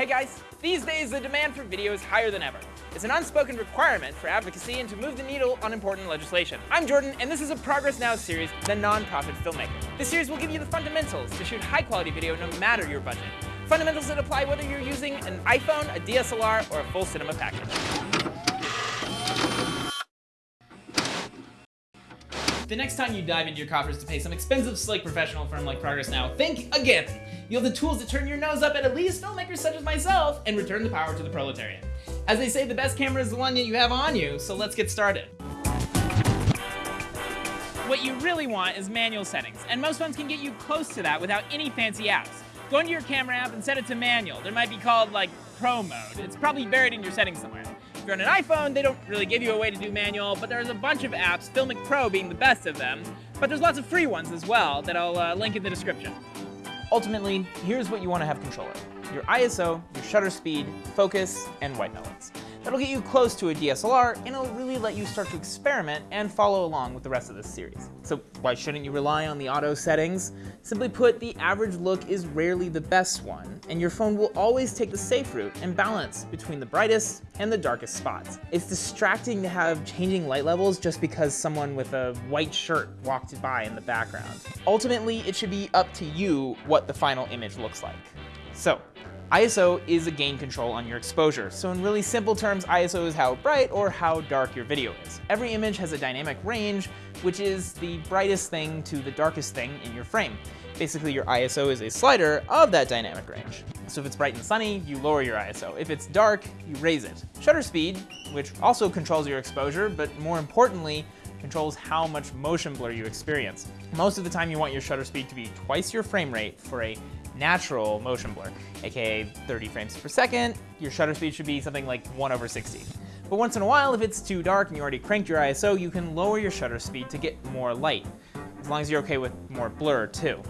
Hey guys, these days the demand for video is higher than ever. It's an unspoken requirement for advocacy and to move the needle on important legislation. I'm Jordan, and this is a Progress Now series, The Nonprofit Filmmaker. This series will give you the fundamentals to shoot high quality video no matter your budget. Fundamentals that apply whether you're using an iPhone, a DSLR, or a full cinema package. The next time you dive into your coffers to pay some expensive, slick professional firm like Progress Now, think again. You have the tools to turn your nose up at elitist filmmakers such as myself and return the power to the proletariat. As they say, the best camera is the one that you have on you, so let's get started. What you really want is manual settings, and most phones can get you close to that without any fancy apps. Go into your camera app and set it to manual. There might be called like pro mode. It's probably buried in your settings somewhere. If you're on an iPhone, they don't really give you a way to do manual, but there's a bunch of apps, Filmic Pro being the best of them. But there's lots of free ones as well that I'll uh, link in the description. Ultimately, here's what you want to have control of. Your ISO, your shutter speed, focus, and white balance. That'll get you close to a DSLR, and it'll really let you start to experiment and follow along with the rest of this series. So why shouldn't you rely on the auto settings? Simply put, the average look is rarely the best one, and your phone will always take the safe route and balance between the brightest and the darkest spots. It's distracting to have changing light levels just because someone with a white shirt walked by in the background. Ultimately, it should be up to you what the final image looks like. So, ISO is a gain control on your exposure, so in really simple terms, ISO is how bright or how dark your video is. Every image has a dynamic range, which is the brightest thing to the darkest thing in your frame. Basically, your ISO is a slider of that dynamic range. So if it's bright and sunny, you lower your ISO. If it's dark, you raise it. Shutter speed, which also controls your exposure, but more importantly, controls how much motion blur you experience. Most of the time you want your shutter speed to be twice your frame rate for a natural motion blur, aka 30 frames per second. Your shutter speed should be something like 1 over 60. But once in a while, if it's too dark and you already cranked your ISO, you can lower your shutter speed to get more light, as long as you're okay with more blur too.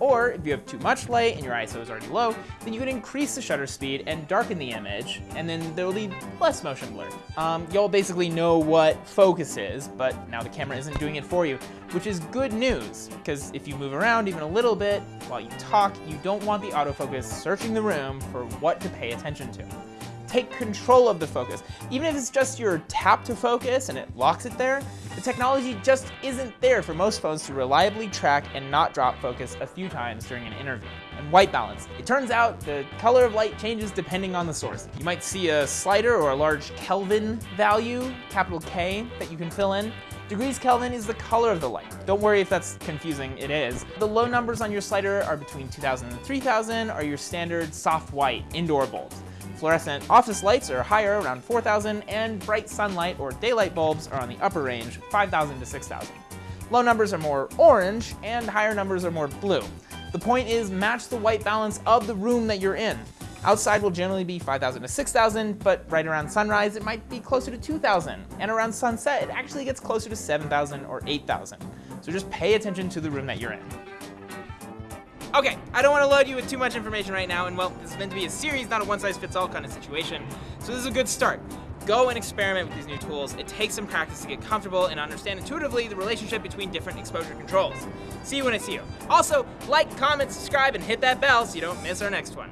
Or if you have too much light and your ISO is already low, then you can increase the shutter speed and darken the image, and then there will be less motion blur. Um, you'll basically know what focus is, but now the camera isn't doing it for you, which is good news, because if you move around even a little bit while you talk, you don't want the autofocus searching the room for what to pay attention to take control of the focus. Even if it's just your tap to focus and it locks it there, the technology just isn't there for most phones to reliably track and not drop focus a few times during an interview. And white balance. It turns out the color of light changes depending on the source. You might see a slider or a large Kelvin value, capital K, that you can fill in. Degrees Kelvin is the color of the light. Don't worry if that's confusing, it is. The low numbers on your slider are between 2000 and 3000 are your standard soft white indoor bulbs. Fluorescent office lights are higher, around 4,000, and bright sunlight or daylight bulbs are on the upper range, 5,000 to 6,000. Low numbers are more orange, and higher numbers are more blue. The point is match the white balance of the room that you're in. Outside will generally be 5,000 to 6,000, but right around sunrise it might be closer to 2,000, and around sunset it actually gets closer to 7,000 or 8,000. So just pay attention to the room that you're in. Okay, I don't want to load you with too much information right now, and well, this is meant to be a series, not a one-size-fits-all kind of situation, so this is a good start. Go and experiment with these new tools. It takes some practice to get comfortable and understand intuitively the relationship between different exposure controls. See you when I see you. Also, like, comment, subscribe, and hit that bell so you don't miss our next one.